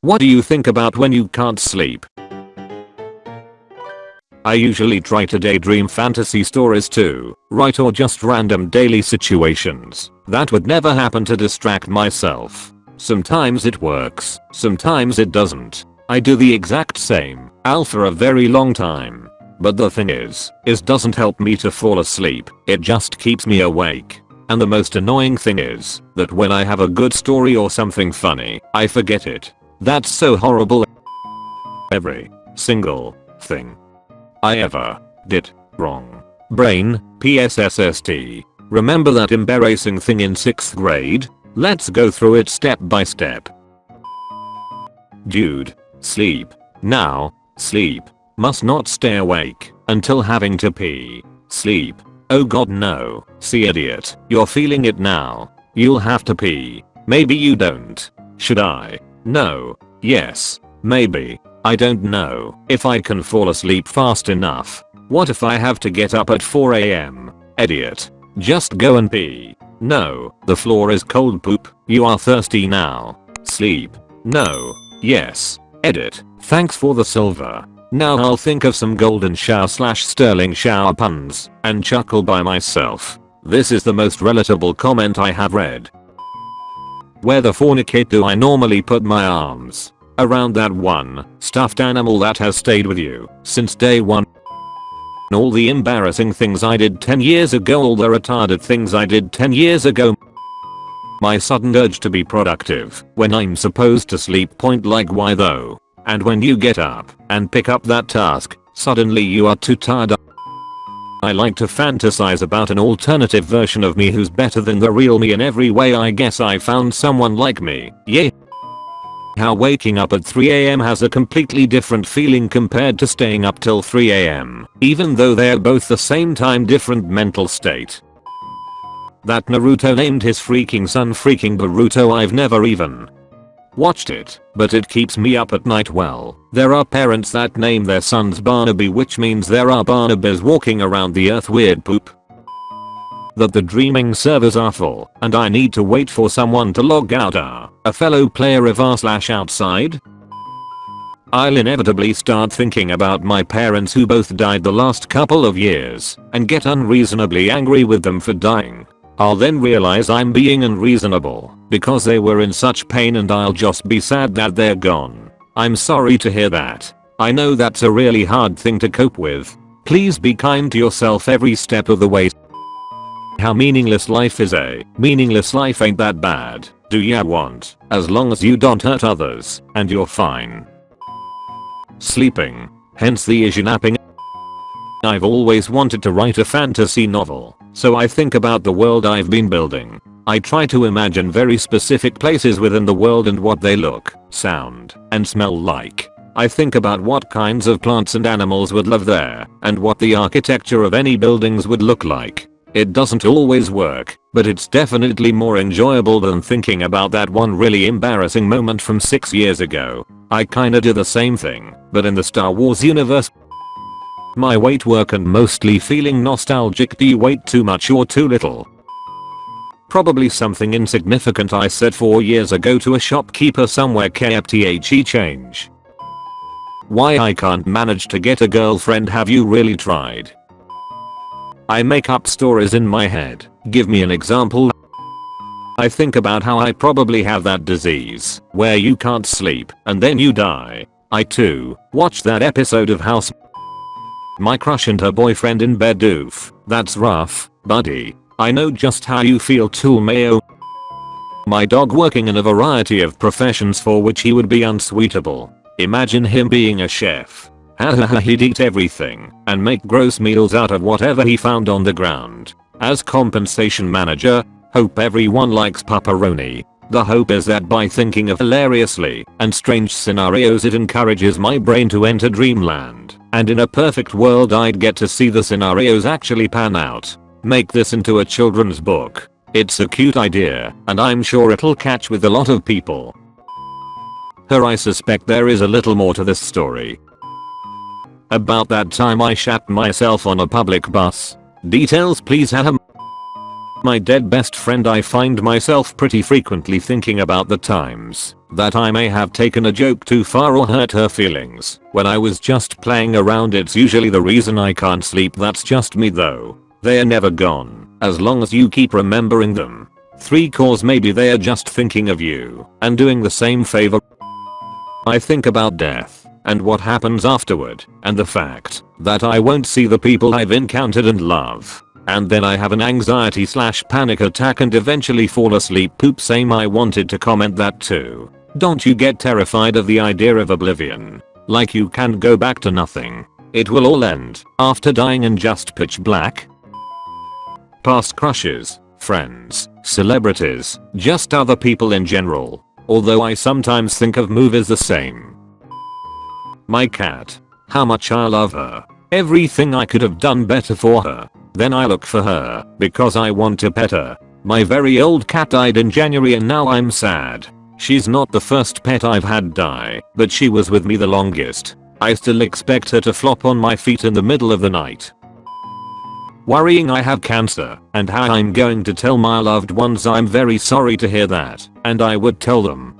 What do you think about when you can't sleep? I usually try to daydream fantasy stories too, right or just random daily situations that would never happen to distract myself. Sometimes it works, sometimes it doesn't. I do the exact same, Al for a very long time. But the thing is, is doesn't help me to fall asleep, it just keeps me awake. And the most annoying thing is, that when I have a good story or something funny, I forget it. That's so horrible. Every single thing I ever did wrong. Brain, PSSST. Remember that embarrassing thing in 6th grade? Let's go through it step by step. Dude. Sleep. Now. Sleep. Must not stay awake until having to pee. Sleep. Oh god no. See idiot. You're feeling it now. You'll have to pee. Maybe you don't. Should I? No. Yes. Maybe. I don't know if I can fall asleep fast enough. What if I have to get up at 4am? Idiot. Just go and pee. No, the floor is cold poop. You are thirsty now. Sleep. No. Yes. Edit. Thanks for the silver. Now I'll think of some golden shower slash sterling shower puns and chuckle by myself. This is the most relatable comment I have read. Where the fornicate do I normally put my arms? around that one stuffed animal that has stayed with you since day one. All the embarrassing things I did 10 years ago all the retarded things I did 10 years ago my sudden urge to be productive when I'm supposed to sleep point like why though? And when you get up and pick up that task, suddenly you are too tired. I like to fantasize about an alternative version of me who's better than the real me in every way. I guess I found someone like me, yeah. How waking up at 3am has a completely different feeling compared to staying up till 3am, even though they're both the same time different mental state. That Naruto named his freaking son freaking Boruto I've never even watched it, but it keeps me up at night well. There are parents that name their sons Barnaby which means there are Barnabys walking around the earth weird poop that the dreaming servers are full and I need to wait for someone to log out are a fellow player of r slash outside? I'll inevitably start thinking about my parents who both died the last couple of years and get unreasonably angry with them for dying. I'll then realize I'm being unreasonable because they were in such pain and I'll just be sad that they're gone. I'm sorry to hear that. I know that's a really hard thing to cope with. Please be kind to yourself every step of the way. How meaningless life is a meaningless life ain't that bad. Do ya want? As long as you don't hurt others and you're fine. Sleeping. Hence the issue napping. I've always wanted to write a fantasy novel, so I think about the world I've been building. I try to imagine very specific places within the world and what they look, sound, and smell like. I think about what kinds of plants and animals would live there, and what the architecture of any buildings would look like. It doesn't always work, but it's definitely more enjoyable than thinking about that one really embarrassing moment from 6 years ago. I kinda do the same thing, but in the Star Wars universe. My weight work and mostly feeling nostalgic do you wait too much or too little? Probably something insignificant I said 4 years ago to a shopkeeper somewhere KFTHE change. Why I can't manage to get a girlfriend have you really tried? I make up stories in my head. Give me an example. I think about how I probably have that disease where you can't sleep and then you die. I too watched that episode of House. My crush and her boyfriend in bed doof. That's rough, buddy. I know just how you feel too mayo. My dog working in a variety of professions for which he would be unsuitable. Imagine him being a chef Hahaha he'd eat everything and make gross meals out of whatever he found on the ground. As compensation manager, hope everyone likes pepperoni. The hope is that by thinking of hilariously and strange scenarios it encourages my brain to enter dreamland. And in a perfect world I'd get to see the scenarios actually pan out. Make this into a children's book. It's a cute idea and I'm sure it'll catch with a lot of people. Her I suspect there is a little more to this story. About that time I shat myself on a public bus. Details please Ahem. My dead best friend I find myself pretty frequently thinking about the times that I may have taken a joke too far or hurt her feelings when I was just playing around it's usually the reason I can't sleep that's just me though. They are never gone as long as you keep remembering them. 3 cause maybe they are just thinking of you and doing the same favor. I think about death and what happens afterward and the fact that I won't see the people I've encountered and love. And then I have an anxiety slash panic attack and eventually fall asleep poop same I wanted to comment that too. Don't you get terrified of the idea of oblivion? Like you can go back to nothing. It will all end after dying in just pitch black? Past crushes, friends, celebrities, just other people in general. Although I sometimes think of movies the same. My cat. How much I love her. Everything I could have done better for her. Then I look for her because I want to pet her. My very old cat died in January and now I'm sad. She's not the first pet I've had die, but she was with me the longest. I still expect her to flop on my feet in the middle of the night. Worrying I have cancer and how I'm going to tell my loved ones I'm very sorry to hear that and I would tell them